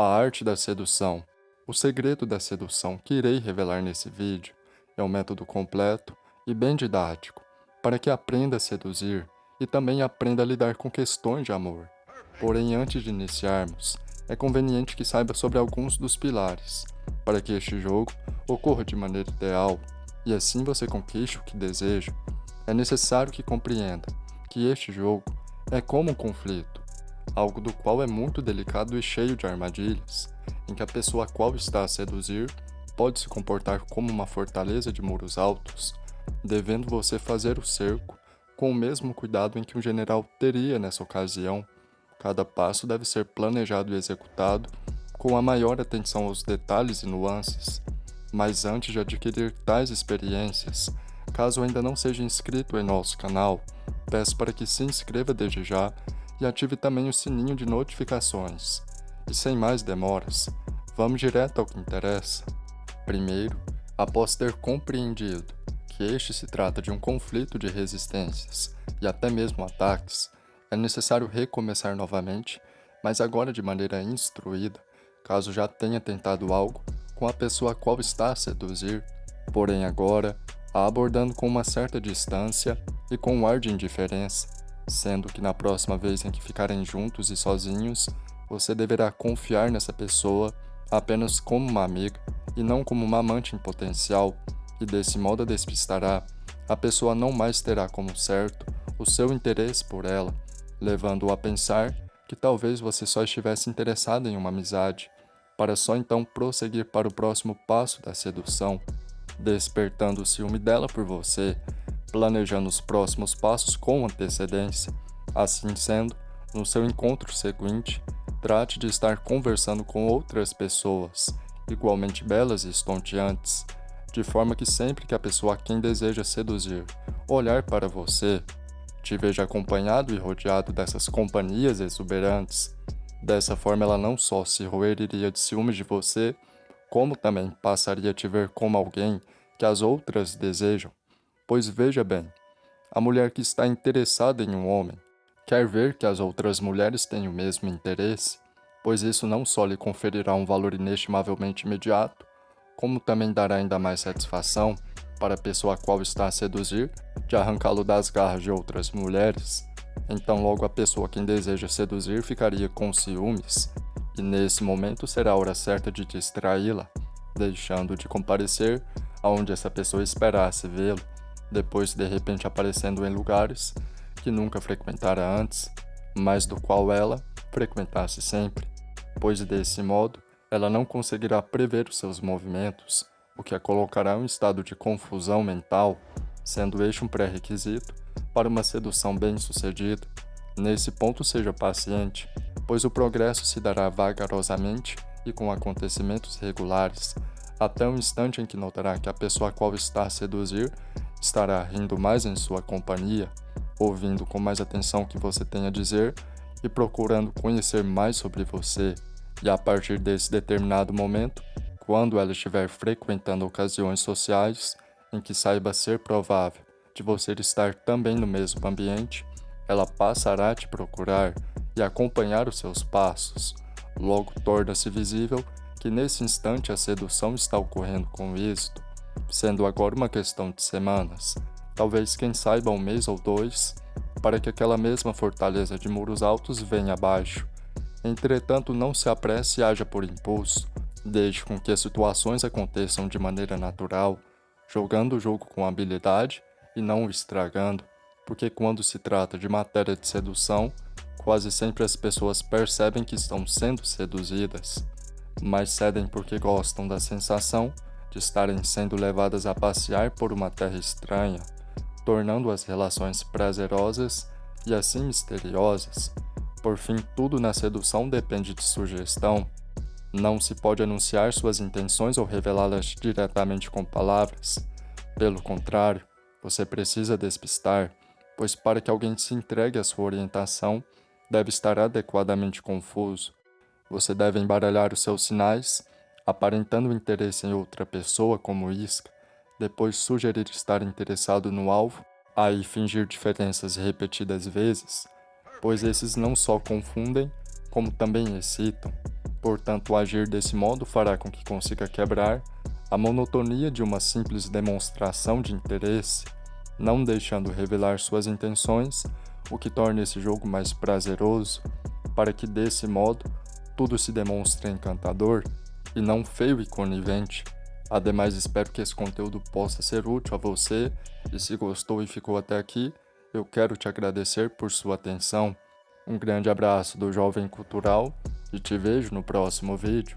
A arte da sedução. O segredo da sedução que irei revelar nesse vídeo é um método completo e bem didático para que aprenda a seduzir e também aprenda a lidar com questões de amor. Porém, antes de iniciarmos, é conveniente que saiba sobre alguns dos pilares, para que este jogo ocorra de maneira ideal e assim você conquiste o que deseja. É necessário que compreenda que este jogo é como um conflito, algo do qual é muito delicado e cheio de armadilhas, em que a pessoa a qual está a seduzir pode se comportar como uma fortaleza de muros altos, devendo você fazer o cerco com o mesmo cuidado em que um general teria nessa ocasião. Cada passo deve ser planejado e executado com a maior atenção aos detalhes e nuances. Mas antes de adquirir tais experiências, caso ainda não seja inscrito em nosso canal, peço para que se inscreva desde já e ative também o sininho de notificações. E sem mais demoras, vamos direto ao que interessa. Primeiro, após ter compreendido que este se trata de um conflito de resistências e até mesmo ataques, é necessário recomeçar novamente, mas agora de maneira instruída, caso já tenha tentado algo com a pessoa a qual está a seduzir, porém agora a abordando com uma certa distância e com um ar de indiferença, sendo que na próxima vez em que ficarem juntos e sozinhos, você deverá confiar nessa pessoa apenas como uma amiga e não como uma amante em potencial, e desse modo a despistará, a pessoa não mais terá como certo o seu interesse por ela, levando-o a pensar que talvez você só estivesse interessado em uma amizade, para só então prosseguir para o próximo passo da sedução, despertando o ciúme dela por você, planejando os próximos passos com antecedência. Assim sendo, no seu encontro seguinte, trate de estar conversando com outras pessoas, igualmente belas e estonteantes, de forma que sempre que a pessoa a quem deseja seduzir olhar para você, te veja acompanhado e rodeado dessas companhias exuberantes. Dessa forma ela não só se roeria de ciúmes de você, como também passaria a te ver como alguém que as outras desejam. Pois veja bem, a mulher que está interessada em um homem quer ver que as outras mulheres têm o mesmo interesse, pois isso não só lhe conferirá um valor inestimavelmente imediato, como também dará ainda mais satisfação para a pessoa a qual está a seduzir de arrancá-lo das garras de outras mulheres. Então logo a pessoa quem deseja seduzir ficaria com ciúmes, e nesse momento será a hora certa de distraí-la, deixando de comparecer aonde essa pessoa esperasse vê-lo, depois de repente aparecendo em lugares que nunca frequentara antes, mas do qual ela frequentasse sempre, pois desse modo ela não conseguirá prever os seus movimentos, o que a colocará em um estado de confusão mental, sendo este um pré-requisito para uma sedução bem-sucedida. Nesse ponto seja paciente, pois o progresso se dará vagarosamente e com acontecimentos regulares, até o instante em que notará que a pessoa a qual está a seduzir estará rindo mais em sua companhia, ouvindo com mais atenção o que você tem a dizer e procurando conhecer mais sobre você. E a partir desse determinado momento, quando ela estiver frequentando ocasiões sociais em que saiba ser provável de você estar também no mesmo ambiente, ela passará a te procurar e acompanhar os seus passos. Logo torna-se visível que nesse instante a sedução está ocorrendo com êxito, sendo agora uma questão de semanas, talvez quem saiba um mês ou dois, para que aquela mesma fortaleza de muros altos venha abaixo Entretanto, não se apresse e haja por impulso. Deixe com que as situações aconteçam de maneira natural, jogando o jogo com habilidade e não o estragando, porque quando se trata de matéria de sedução, quase sempre as pessoas percebem que estão sendo seduzidas, mas cedem porque gostam da sensação de estarem sendo levadas a passear por uma terra estranha, tornando as relações prazerosas e assim misteriosas, por fim, tudo na sedução depende de sugestão. Não se pode anunciar suas intenções ou revelá-las diretamente com palavras. Pelo contrário, você precisa despistar, pois para que alguém se entregue à sua orientação, deve estar adequadamente confuso. Você deve embaralhar os seus sinais, aparentando interesse em outra pessoa como isca, depois sugerir estar interessado no alvo, aí fingir diferenças repetidas vezes, pois esses não só confundem, como também excitam. Portanto, agir desse modo fará com que consiga quebrar a monotonia de uma simples demonstração de interesse, não deixando revelar suas intenções, o que torna esse jogo mais prazeroso, para que desse modo tudo se demonstre encantador e não feio e conivente. Ademais, espero que esse conteúdo possa ser útil a você e se gostou e ficou até aqui, eu quero te agradecer por sua atenção. Um grande abraço do Jovem Cultural e te vejo no próximo vídeo.